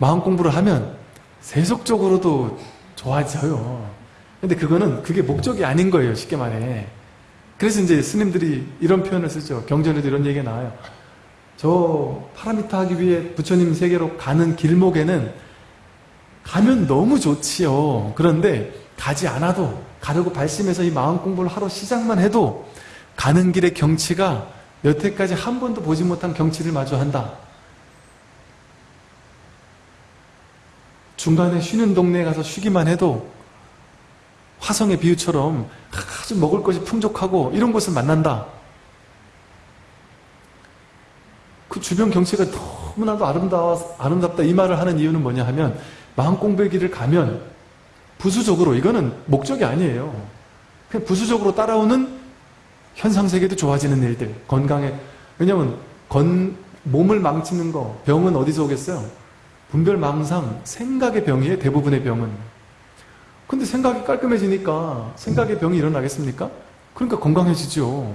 마음 공부를 하면 세속적으로도 좋아져요. 근데 그거는 그게 목적이 아닌 거예요. 쉽게 말해. 그래서 이제 스님들이 이런 표현을 쓰죠. 경전에도 이런 얘기가 나와요. 저 파라미타 하기 위해 부처님 세계로 가는 길목에는 가면 너무 좋지요. 그런데 가지 않아도 가려고 발심해서 이 마음 공부를 하러 시작만 해도 가는 길의 경치가 여태까지 한 번도 보지 못한 경치를 마주한다. 중간에 쉬는 동네에 가서 쉬기만 해도 화성의 비유처럼 아주 먹을 것이 풍족하고 이런 곳을 만난다. 그 주변 경치가 너무나도 아름다워, 아름답다 이 말을 하는 이유는 뭐냐 하면 마음 공부의 길을 가면 부수적으로 이거는 목적이 아니에요. 그냥 부수적으로 따라오는 현상 세계도 좋아지는 일들 건강에 왜냐면 건, 몸을 망치는 거 병은 어디서 오겠어요? 분별망상 생각의 병이에요 대부분의 병은 근데 생각이 깔끔해지니까 생각의 병이 일어나겠습니까? 그러니까 건강해지죠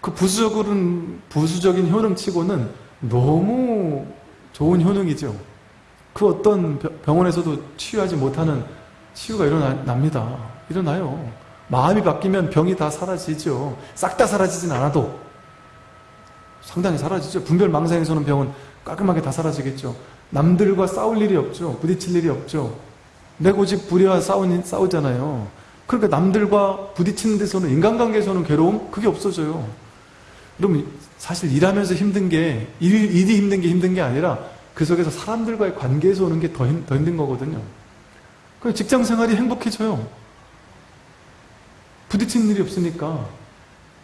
그 부수적인, 부수적인 효능치고는 너무 좋은 효능이죠 그 어떤 병원에서도 치유하지 못하는 치유가 일어납니다 일어나요 마음이 바뀌면 병이 다 사라지죠. 싹 다 사라지진 않아도 상당히 사라지죠. 분별망상에서는 병은 깔끔하게 다 사라지겠죠. 남들과 싸울 일이 없죠. 부딪힐 일이 없죠. 내 고집 부려와 싸우, 싸우잖아요. 그러니까 남들과 부딪히는 데서는 인간관계에서는 괴로움? 그게 없어져요. 그럼 사실 일하면서 힘든 게 일, 일이 힘든 게 힘든 게 아니라 그 속에서 사람들과의 관계에서 오는 게더더 힘든 거거든요. 그 직장 생활이 행복해져요. 부딪히는 일이 없으니까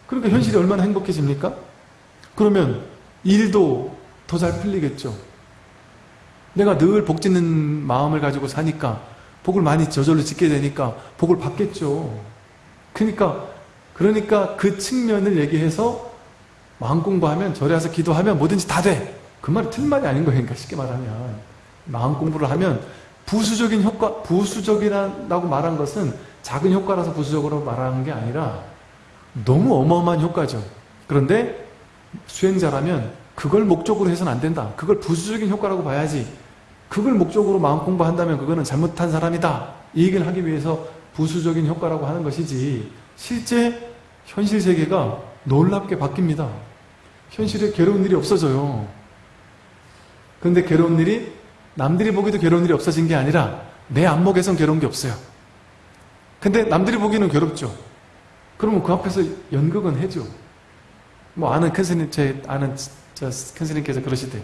그러니까 현실이 얼마나 행복해집니까? 그러면 일도 더 잘 풀리겠죠 내가 늘 복 짓는 마음을 가지고 사니까 복을 많이 저절로 짓게 되니까 복을 받겠죠 그러니까 그러니까 그 측면을 얘기해서 마음 공부하면 절에 와서 기도하면 뭐든지 다 돼. 그 말이 틀린 말이 아닌 거예요. 그러니까 쉽게 말하면 마음 공부를 하면 부수적인 효과, 부수적이라고 말한 것은 작은 효과라서 부수적으로 말하는 게 아니라 너무 어마어마한 효과죠. 그런데 수행자라면 그걸 목적으로 해서는 안 된다. 그걸 부수적인 효과라고 봐야지. 그걸 목적으로 마음 공부한다면 그거는 잘못한 사람이다. 이 얘기를 하기 위해서 부수적인 효과라고 하는 것이지 실제 현실 세계가 놀랍게 바뀝니다. 현실에 괴로운 일이 없어져요. 그런데 괴로운 일이 남들이 보기도 괴로운 일이 없어진 게 아니라 내 안목에선 괴로운 게 없어요. 근데 남들이 보기에는 괴롭죠. 그러면 그 앞에서 연극은 해죠. 뭐 아는 큰 스님, 제 아는 저 큰 스님께서 그러시대요.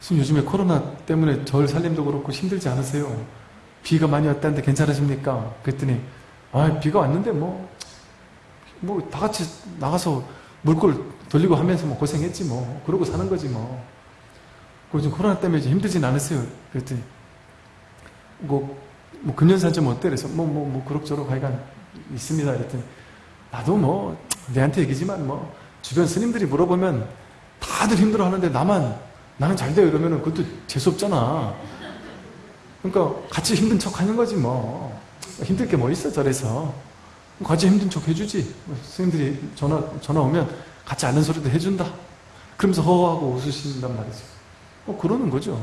스님 요즘에 코로나 때문에 절 살림도 그렇고 힘들지 않으세요? 비가 많이 왔다는데 괜찮으십니까? 그랬더니 아 비가 왔는데 뭐 뭐 다 같이 나가서 물골 돌리고 하면서 뭐 고생했지 뭐 그러고 사는 거지 뭐 그리고 지금 코로나 때문에 힘들진 않으세요? 그랬더니 뭐, 뭐 금년산 좀 어때? 그래서 뭐 뭐 뭐 그럭저럭 하여간 있습니다. 그랬더니 나도 뭐 내한테 얘기지만 뭐 주변 스님들이 물어보면 다들 힘들어 하는데 나만 나는 잘 돼요 이러면 그것도 재수없잖아. 그러니까 같이 힘든 척 하는 거지 뭐. 힘들 게 뭐 있어 절에서. 같이 힘든 척 해주지. 뭐 스님들이 전화 전화 오면 같이 아는 소리도 해준다. 그러면서 허허하고 웃으신단 말이죠 뭐 그러는 거죠.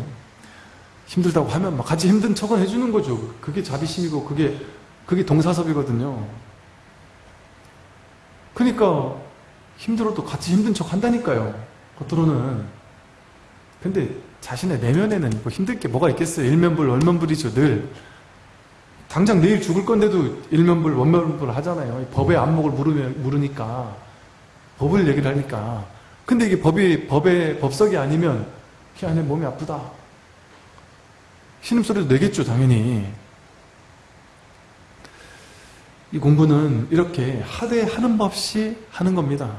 힘들다고 하면 막 같이 힘든 척은 해주는 거죠. 그게 자비심이고 그게 그게 동사섭이거든요. 그러니까 힘들어도 같이 힘든 척 한다니까요. 겉으로는. 근데 자신의 내면에는 뭐 힘들 게 뭐가 있겠어요? 일면불 월면불이죠 늘. 당장 내일 죽을 건데도 일면불 원면불 하잖아요. 법의 안목을 물으니까. 법을 얘기를 하니까. 근데 이게 법이 법의 법석이 아니면 희한해 몸이 아프다. 신음소리도 내겠죠 당연히 이 공부는 이렇게 하되 하는 법 없이 하는 겁니다